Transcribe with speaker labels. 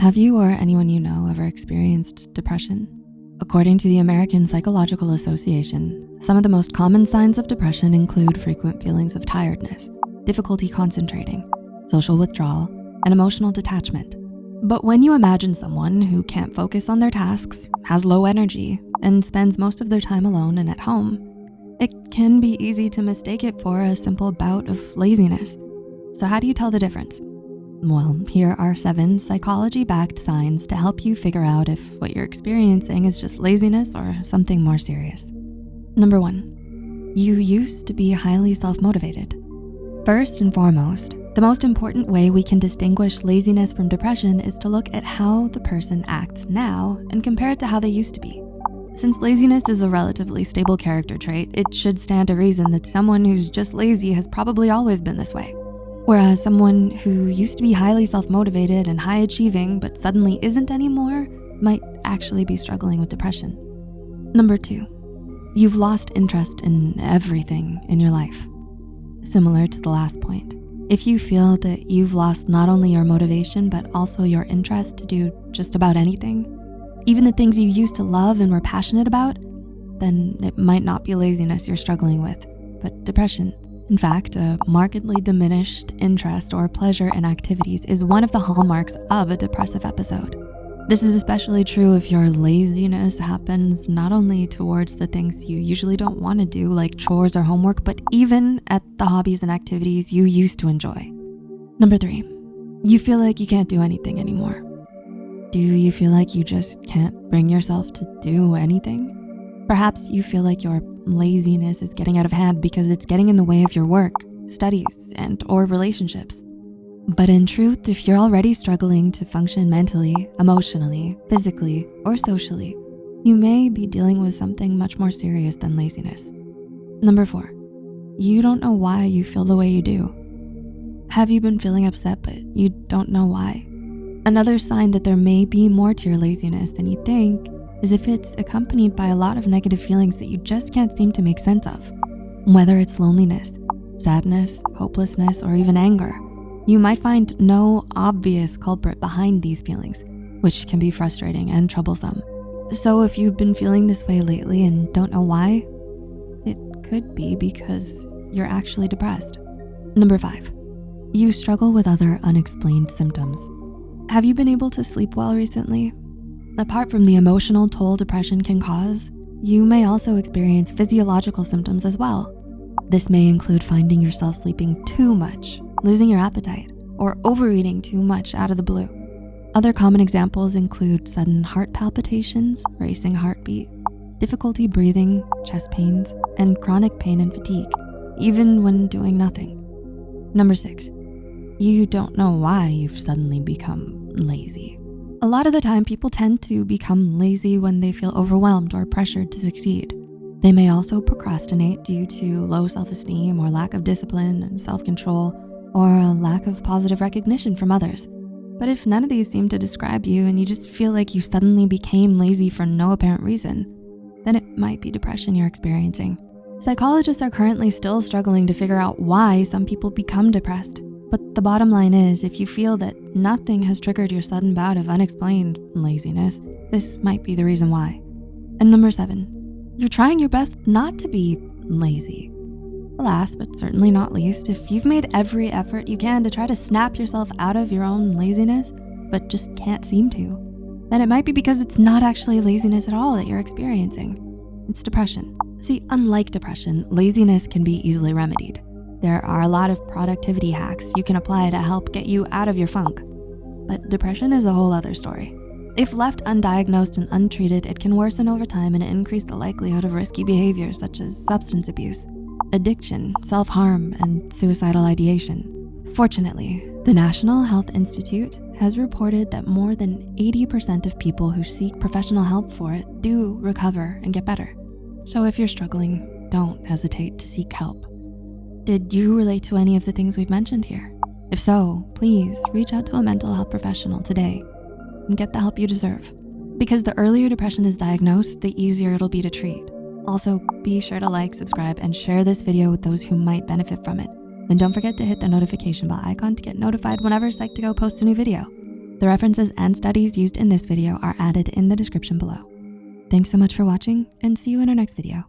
Speaker 1: Have you or anyone you know ever experienced depression? According to the American Psychological Association, some of the most common signs of depression include frequent feelings of tiredness, difficulty concentrating, social withdrawal, and emotional detachment. But when you imagine someone who can't focus on their tasks, has low energy, and spends most of their time alone and at home, it can be easy to mistake it for a simple bout of laziness. So how do you tell the difference? Well, here are seven psychology-backed signs to help you figure out if what you're experiencing is just laziness or something more serious. Number one, you used to be highly self-motivated. First and foremost, the most important way we can distinguish laziness from depression is to look at how the person acts now and compare it to how they used to be. Since laziness is a relatively stable character trait, it should stand to reason that someone who's just lazy has probably always been this way. Whereas someone who used to be highly self-motivated and high achieving but suddenly isn't anymore might actually be struggling with depression. Number two, you've lost interest in everything in your life. Similar to the last point, if you feel that you've lost not only your motivation, but also your interest to do just about anything, even the things you used to love and were passionate about, then it might not be laziness you're struggling with, but depression. In fact, a markedly diminished interest or pleasure in activities is one of the hallmarks of a depressive episode. This is especially true if your laziness happens not only towards the things you usually don't wanna do like chores or homework, but even at the hobbies and activities you used to enjoy. Number three, you feel like you can't do anything anymore. Do you feel like you just can't bring yourself to do anything? Perhaps you feel like your laziness is getting out of hand because it's getting in the way of your work, studies, and or relationships. But in truth, if you're already struggling to function mentally, emotionally, physically, or socially, you may be dealing with something much more serious than laziness. Number four, you don't know why you feel the way you do. Have you been feeling upset, but you don't know why? Another sign that there may be more to your laziness than you think is if it's accompanied by a lot of negative feelings that you just can't seem to make sense of. Whether it's loneliness, sadness, hopelessness, or even anger, you might find no obvious culprit behind these feelings, which can be frustrating and troublesome. So if you've been feeling this way lately and don't know why, it could be because you're actually depressed. Number five, you struggle with other unexplained symptoms. Have you been able to sleep well recently? Apart from the emotional toll depression can cause, you may also experience physiological symptoms as well. This may include finding yourself sleeping too much, losing your appetite, or overeating too much out of the blue. Other common examples include sudden heart palpitations, racing heartbeat, difficulty breathing, chest pains, and chronic pain and fatigue, even when doing nothing. Number six, you don't know why you've suddenly become lazy. A lot of the time, people tend to become lazy when they feel overwhelmed or pressured to succeed. They may also procrastinate due to low self-esteem or lack of discipline and self-control or a lack of positive recognition from others. But if none of these seem to describe you and you just feel like you suddenly became lazy for no apparent reason, then it might be depression you're experiencing. Psychologists are currently still struggling to figure out why some people become depressed. But the bottom line is if you feel that nothing has triggered your sudden bout of unexplained laziness, this might be the reason why. And number seven, you're trying your best not to be lazy. Last, but certainly not least, if you've made every effort you can to try to snap yourself out of your own laziness, but just can't seem to, then it might be because it's not actually laziness at all that you're experiencing. It's depression. See, unlike depression, laziness can be easily remedied. There are a lot of productivity hacks you can apply to help get you out of your funk. But depression is a whole other story. If left undiagnosed and untreated, it can worsen over time and increase the likelihood of risky behaviors such as substance abuse, addiction, self-harm, and suicidal ideation. Fortunately, the National Health Institute has reported that more than 80% of people who seek professional help for it do recover and get better. So if you're struggling, don't hesitate to seek help. Did you relate to any of the things we've mentioned here? If so, please reach out to a mental health professional today and get the help you deserve. Because the earlier depression is diagnosed, the easier it'll be to treat. Also, be sure to like, subscribe, and share this video with those who might benefit from it. And don't forget to hit the notification bell icon to get notified whenever Psych2Go posts a new video. The references and studies used in this video are added in the description below. Thanks so much for watching and see you in our next video.